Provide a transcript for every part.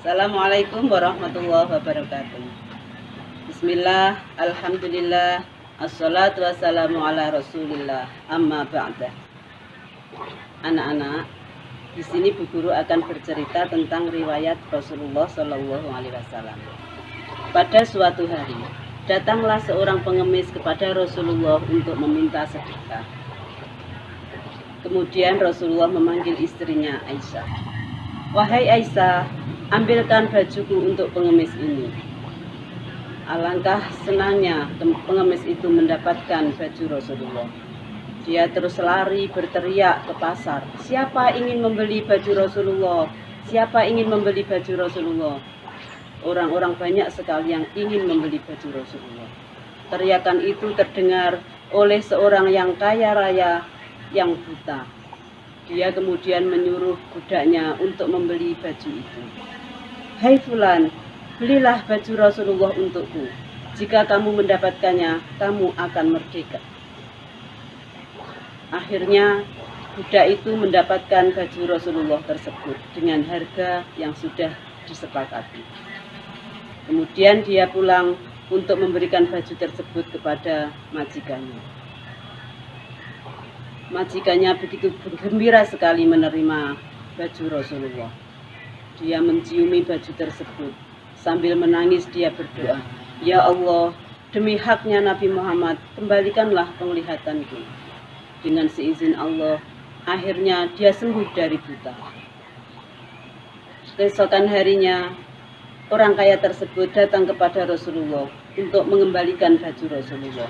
Assalamualaikum warahmatullahi wabarakatuh. Bismillah, Alhamdulillah, Assalatu wassalamu ala rasulillah, amma ba'da. Anak-anak, di sini Bu Guru akan bercerita tentang riwayat Rasulullah Shallallahu Alaihi Wasallam. Pada suatu hari, datanglah seorang pengemis kepada Rasulullah untuk meminta sedekah. Kemudian Rasulullah memanggil istrinya Aisyah. Wahai Aisyah, ambilkan bajuku untuk pengemis ini. Alangkah senangnya pengemis itu mendapatkan baju Rasulullah. Dia terus lari berteriak ke pasar. Siapa ingin membeli baju Rasulullah? Siapa ingin membeli baju Rasulullah? Orang-orang banyak sekali yang ingin membeli baju Rasulullah. Teriakan itu terdengar oleh seorang yang kaya raya yang buta. Dia kemudian menyuruh budaknya untuk membeli baju itu. Hai Fulan, belilah baju Rasulullah untukku. Jika kamu mendapatkannya, kamu akan merdeka. Akhirnya, budak itu mendapatkan baju Rasulullah tersebut dengan harga yang sudah disepakati. Kemudian dia pulang untuk memberikan baju tersebut kepada majikannya majikannya begitu gembira sekali menerima baju Rasulullah. Dia menciumi baju tersebut. Sambil menangis dia berdoa, Ya Allah, demi haknya Nabi Muhammad, kembalikanlah penglihatanku. Dengan seizin Allah, akhirnya dia sembuh dari buta. Keesokan harinya, orang kaya tersebut datang kepada Rasulullah untuk mengembalikan baju Rasulullah.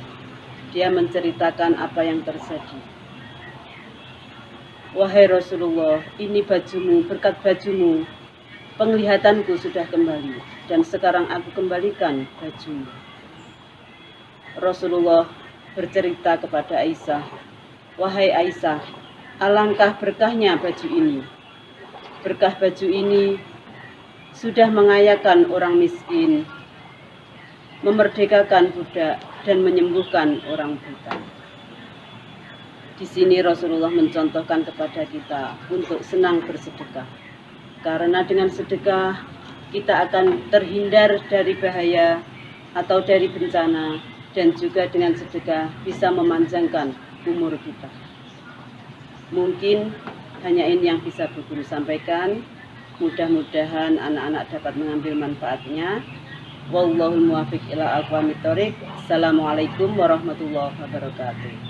Dia menceritakan apa yang terjadi. Wahai Rasulullah, ini bajumu, berkat bajumu, penglihatanku sudah kembali, dan sekarang aku kembalikan bajumu. Rasulullah bercerita kepada Aisyah, Wahai Aisyah, alangkah berkahnya baju ini. Berkah baju ini sudah mengayakan orang miskin, memerdekakan budak, dan menyembuhkan orang buta. Di sini Rasulullah mencontohkan kepada kita untuk senang bersedekah. Karena dengan sedekah kita akan terhindar dari bahaya atau dari bencana dan juga dengan sedekah bisa memanjangkan umur kita. Mungkin hanya ini yang bisa Bu Guru sampaikan. Mudah-mudahan anak-anak dapat mengambil manfaatnya. Wallahul muwafiq ila aqwamit Assalamualaikum warahmatullahi wabarakatuh.